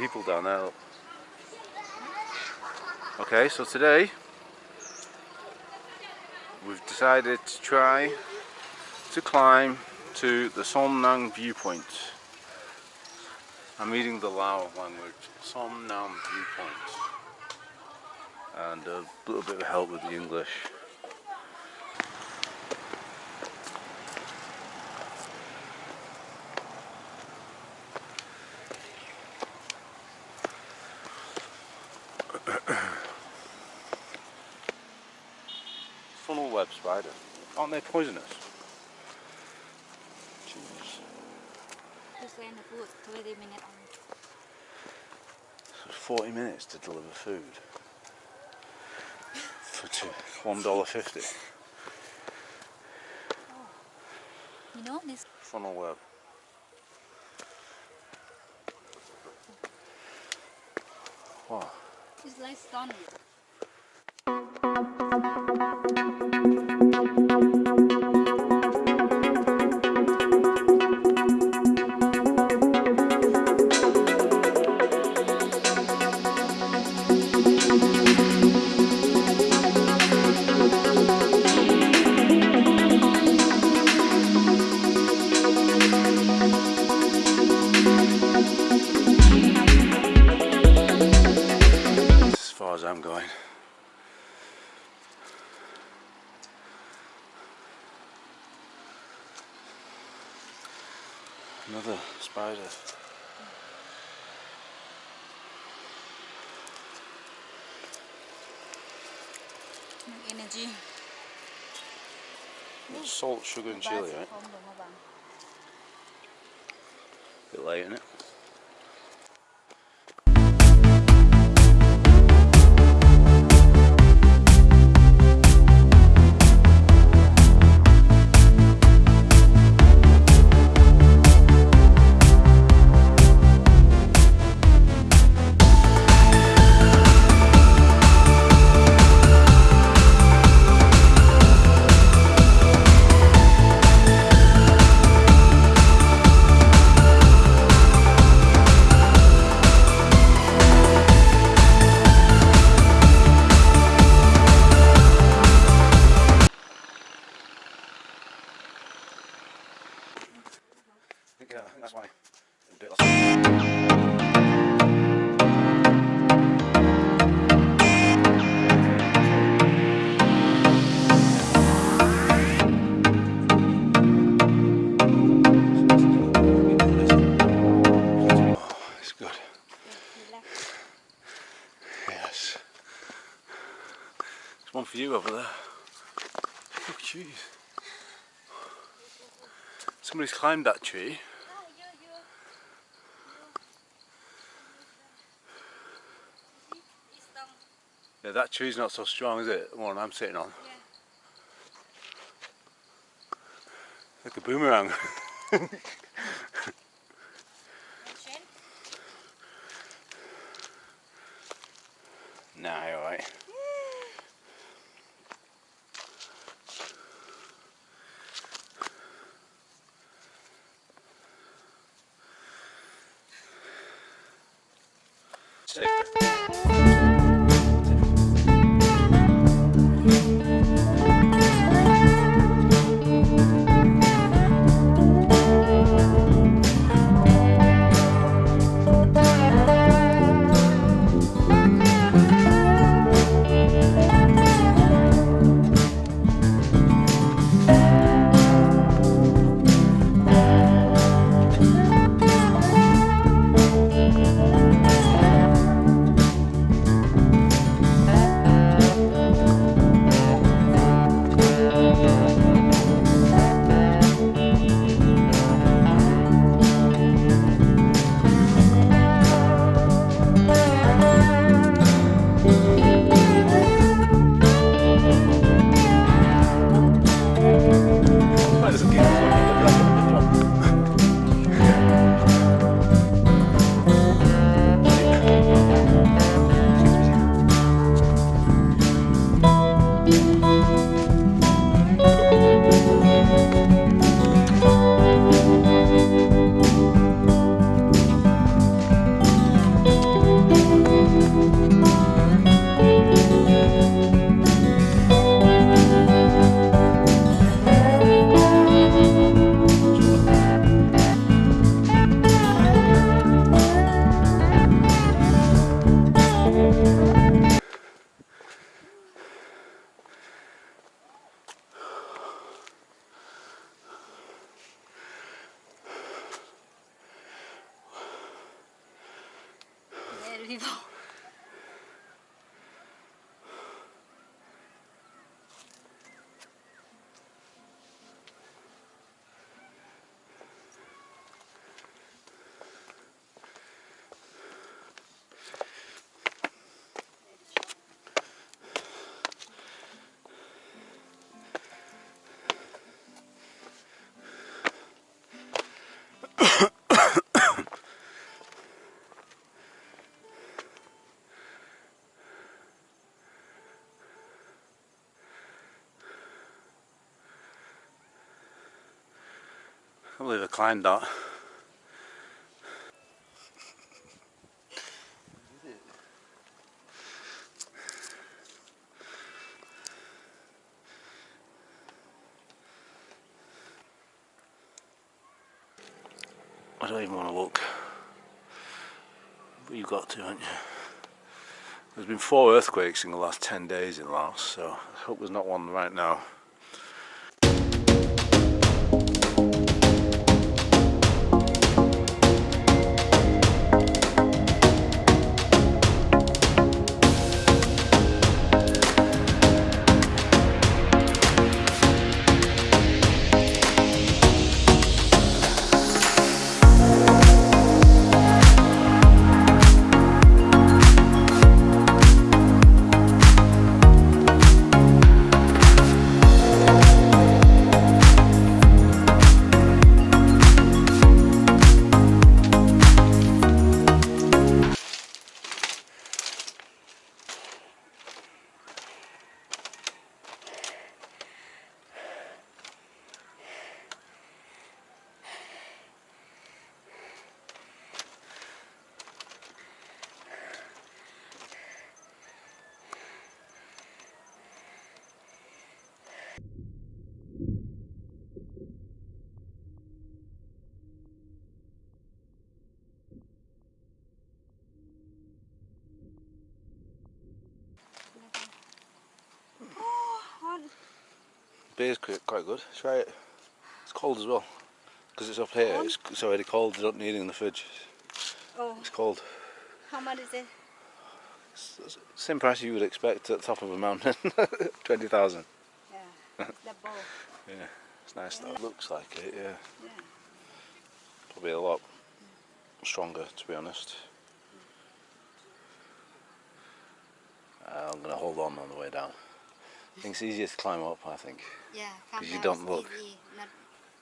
people down there. Okay, so today we've decided to try to climb to the Som Nang viewpoint. I'm reading the Lao language, Som Nam viewpoint. And a little bit of help with the English. Funnel web spider. Aren't they poisonous? Jeez. The 20 minutes on. So 40 minutes to deliver food. For two, $1.50. You know this Funnel web. Wow. like stone. Another spider. Energy. Salt, sugar and chili, right? Không được mà bạn. Bit late, isn't it? Oh, jeez. Somebody's climbed that tree. Ah, you, you. See, it's down. Yeah, that tree's not so strong, is it? The one I'm sitting on. Yeah. Like a boomerang. Sick. People. I believe I climbed that. I don't even want to look. But you've got to, haven't you? There's been four earthquakes in the last 10 days in Laos, so I hope there's not one right now. Beer's quite good. Try it. It's cold as well. Because it's up here, it's, it's already cold. You don't need it in the fridge. Oh, It's cold. how much is it? It's, same price you would expect at the top of a mountain. 20,000. Yeah, double. Yeah, it's nice though. Looks like it, yeah. Yeah. Probably a lot stronger to be honest. Uh, I'm going to hold on on the way down. I think it's easier to climb up, I think. Yeah, because you don't look. Easy. Not,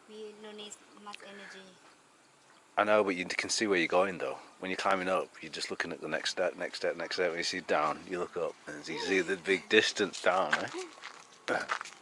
we no need much energy. I know, but you can see where you're going though. When you're climbing up, you're just looking at the next step, next step, next step. When you see down, you look up and you see the big distance down, eh?